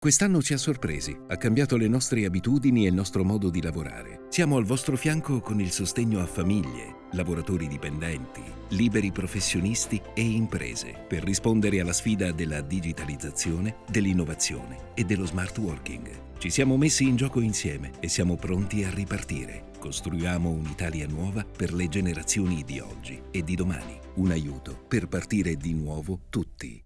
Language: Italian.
Quest'anno ci ha sorpresi, ha cambiato le nostre abitudini e il nostro modo di lavorare. Siamo al vostro fianco con il sostegno a famiglie, lavoratori dipendenti, liberi professionisti e imprese per rispondere alla sfida della digitalizzazione, dell'innovazione e dello smart working. Ci siamo messi in gioco insieme e siamo pronti a ripartire. Costruiamo un'Italia nuova per le generazioni di oggi e di domani. Un aiuto per partire di nuovo tutti.